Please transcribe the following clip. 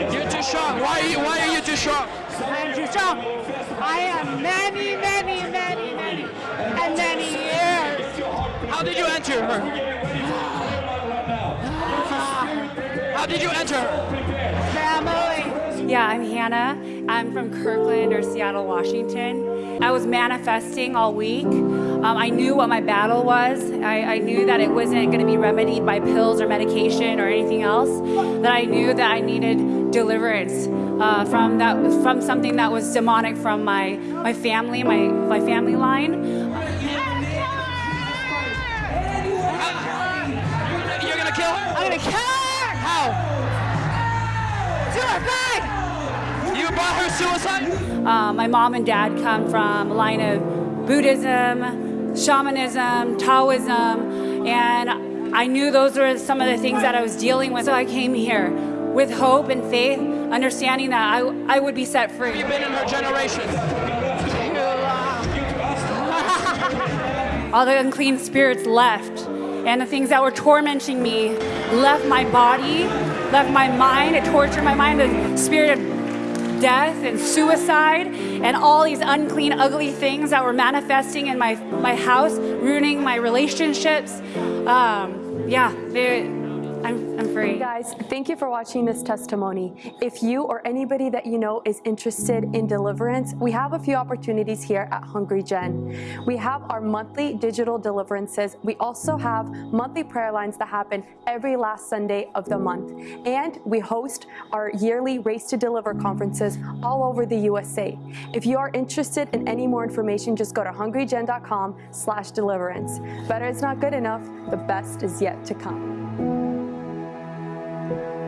shocked. You're too shocked. Why are you, why are you too shocked? I'm too shocked. I am many, many, many, many, and many years. How did you enter her? How did you enter her? Family. Yeah, I'm Hannah. I'm from Kirkland or Seattle, Washington. I was manifesting all week. Um, I knew what my battle was. I, I knew that it wasn't going to be remedied by pills or medication or anything else. That I knew that I needed deliverance uh, from that from something that was demonic from my my family, my my family line. You're gonna kill her? I'm gonna kill her. How? Suicide. You brought her suicide? Uh, my mom and dad come from a line of Buddhism, shamanism, Taoism, and I knew those were some of the things that I was dealing with. So I came here with hope and faith, understanding that I, I would be set free. Have You've been in her generation. All the unclean spirits left, and the things that were tormenting me left my body, left my mind. It tortured my mind. The spirit of death and suicide and all these unclean, ugly things that were manifesting in my my house, ruining my relationships. Um, yeah, they- free. Hey guys, thank you for watching this testimony. If you or anybody that you know is interested in deliverance, we have a few opportunities here at Hungry Gen. We have our monthly digital deliverances. We also have monthly prayer lines that happen every last Sunday of the month. And we host our yearly Raised to Deliver conferences all over the USA. If you are interested in any more information, just go to hungrygen.com slash deliverance. Better is not good enough, the best is yet to come. Thank you.